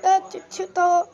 那就就到